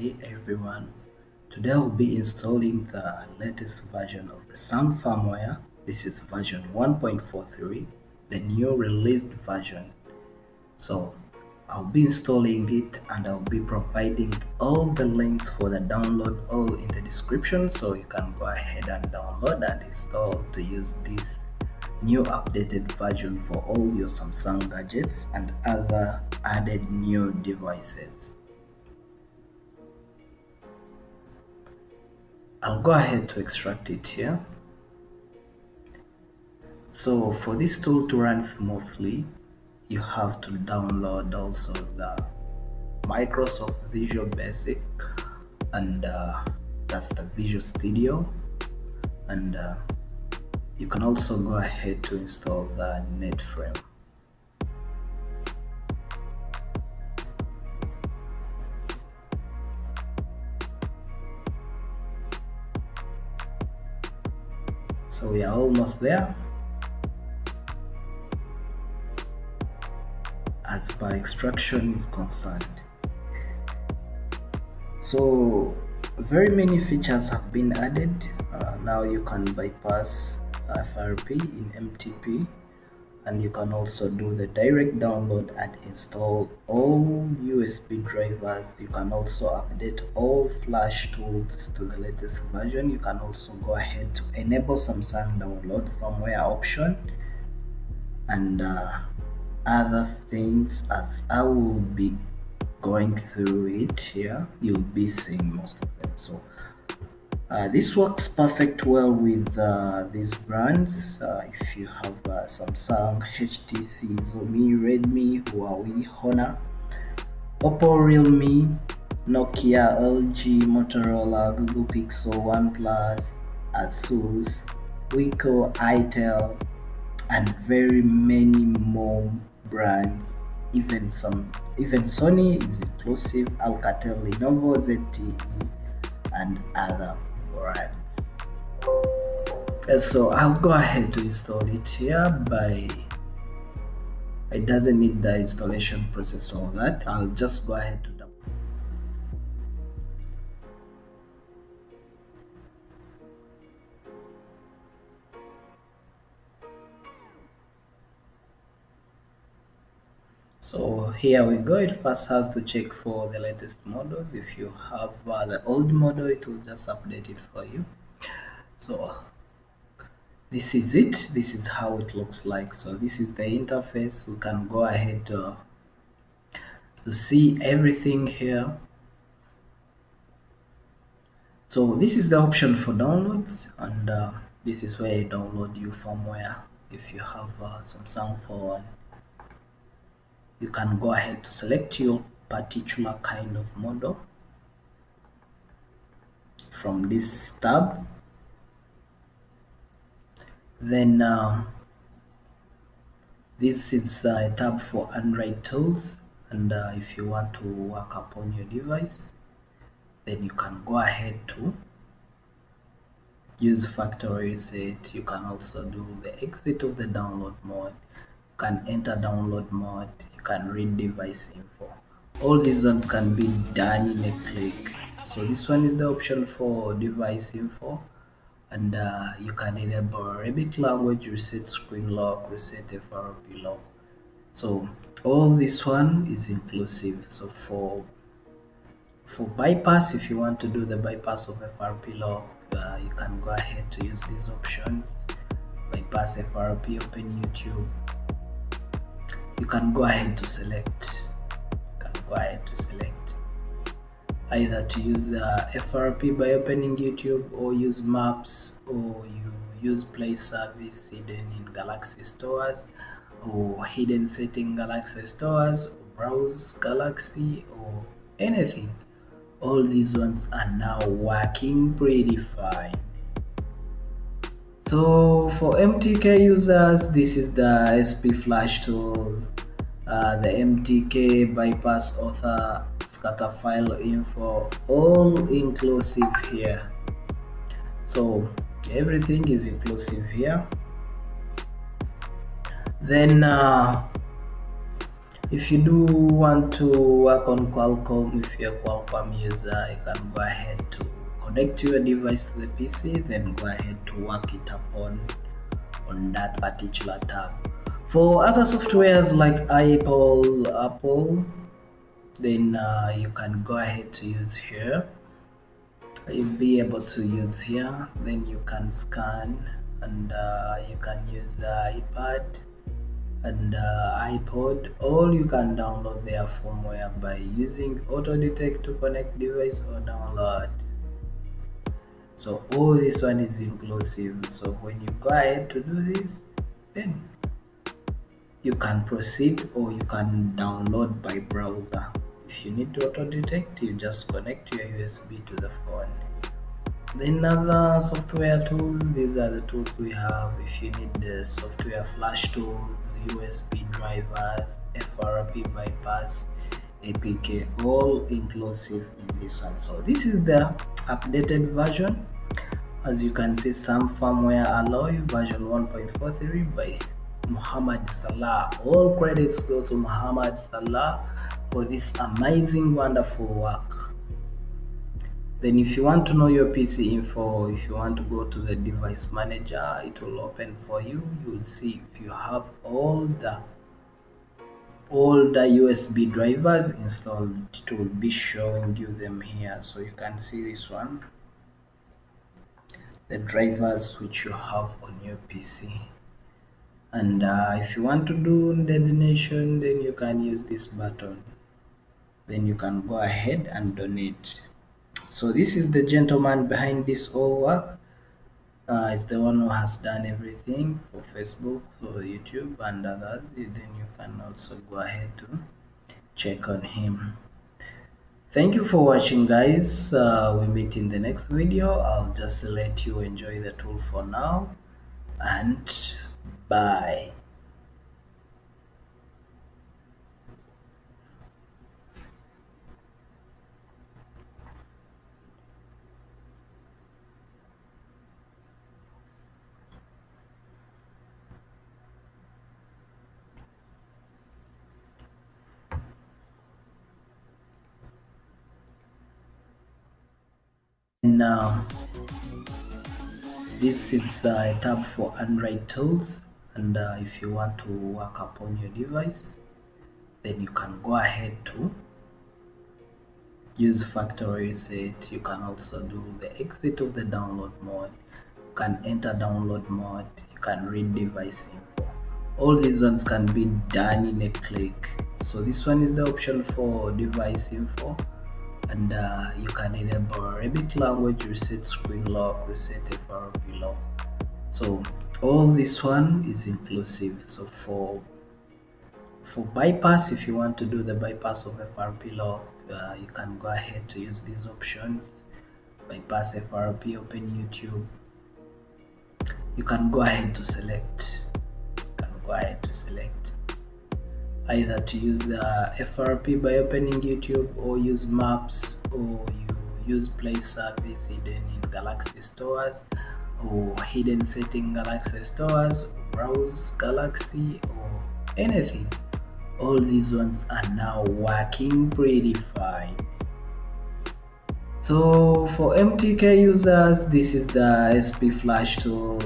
Hey everyone, today I'll be installing the latest version of the Sang firmware. This is version 1.43, the new released version. So I'll be installing it and I'll be providing all the links for the download all in the description so you can go ahead and download and install to use this new updated version for all your Samsung gadgets and other added new devices. I'll go ahead to extract it here. So for this tool to run smoothly, you have to download also the Microsoft Visual Basic and uh, that's the Visual Studio and uh, you can also go ahead to install the NetFrame. So we are almost there. As per extraction is concerned. So very many features have been added. Uh, now you can bypass FRP in MTP and you can also do the direct download and install all USB drivers. You can also update all flash tools to the latest version. You can also go ahead to enable Samsung download firmware option and uh, other things as I will be going through it here. You'll be seeing most of them. So uh, this works perfect well with uh, these brands. Uh, if you have uh, Samsung, HTC, Xiaomi, Redmi, Huawei, Honor, Oppo, Realme, Nokia, LG, Motorola, Google Pixel, OnePlus, Asus, Wiko, Itel and very many more brands. Even some even Sony is inclusive, Alcatel, Lenovo, ZTE and other brands so I'll go ahead to install it here by it doesn't need the installation process all that. I'll just go ahead to so here we go. It first has to check for the latest models. If you have uh, the old model it will just update it for you. So this is it. This is how it looks like. So this is the interface. We can go ahead uh, to see everything here. So this is the option for downloads. And uh, this is where you download your firmware if you have uh, Samsung phone you can go ahead to select your particular kind of model from this tab. Then uh, this is a tab for Android tools and uh, if you want to work upon your device then you can go ahead to use factory reset. You can also do the exit of the download mode. You can enter download mode can read device info. All these ones can be done in a click. So this one is the option for device info. And uh, you can enable Arabic language reset screen lock reset FRP lock. So all this one is inclusive. So for for bypass if you want to do the bypass of FRP lock uh, you can go ahead to use these options. Bypass FRP open YouTube you can go ahead to select. You can go ahead to select. Either to use uh, FRP by opening YouTube or use maps or you use play service hidden in Galaxy stores or hidden setting Galaxy stores or browse Galaxy or anything. All these ones are now working pretty fine so for MTK users this is the SP flash tool. Uh, the MTK bypass author scatter file info all inclusive here. So everything is inclusive here. Then uh, if you do want to work on Qualcomm if you're a Qualcomm user you can go ahead to connect your device to the PC then go ahead to work it upon on that particular tab. For other softwares like Apple Apple then uh, you can go ahead to use here. You'll be able to use here. Then you can scan and uh, you can use the iPad and uh, iPod. All you can download their firmware by using auto detect to connect device or download so all this one is inclusive. So when you go ahead to do this then you can proceed or you can download by browser. If you need to auto detect you just connect your USB to the phone. Then other software tools these are the tools we have. If you need the software flash tools usb drivers frp bypass apk all inclusive in this one. So this is the updated version. As you can see some firmware alloy version 1.43 by muhammad salah. All credits go to muhammad salah for this amazing wonderful work. Then if you want to know your pc info if you want to go to the device manager it will open for you. You will see if you have all the the usb drivers installed. It will be showing you them here so you can see this one. The drivers which you have on your pc and uh, if you want to do donation then you can use this button. Then you can go ahead and donate. So this is the gentleman behind this all work uh, it's the one who has done everything for facebook so youtube and others. Then you can also go ahead to check on him. Thank you for watching guys. Uh, we meet in the next video. I'll just let you enjoy the tool for now. And bye now this is a tab for android tools. And uh, if you want to work upon your device then you can go ahead to use factory reset. You can also do the exit of the download mode. You can enter download mode. You can read device info. All these ones can be done in a click. So this one is the option for device info and uh, you can enable Arabic language reset screen lock reset FRP lock. So all this one is inclusive. So for for bypass if you want to do the bypass of FRP lock uh, you can go ahead to use these options. Bypass FRP open YouTube. You can go ahead to select you can go ahead to select either to use uh, FRP by opening YouTube or use maps or you use play service hidden in Galaxy stores or hidden setting Galaxy stores browse Galaxy or anything. All these ones are now working pretty fine. So for MTK users this is the SP flash tool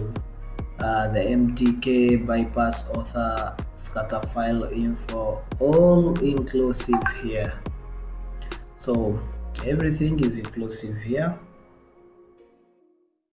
uh, the MTK bypass author scatter file info all inclusive here. So everything is inclusive here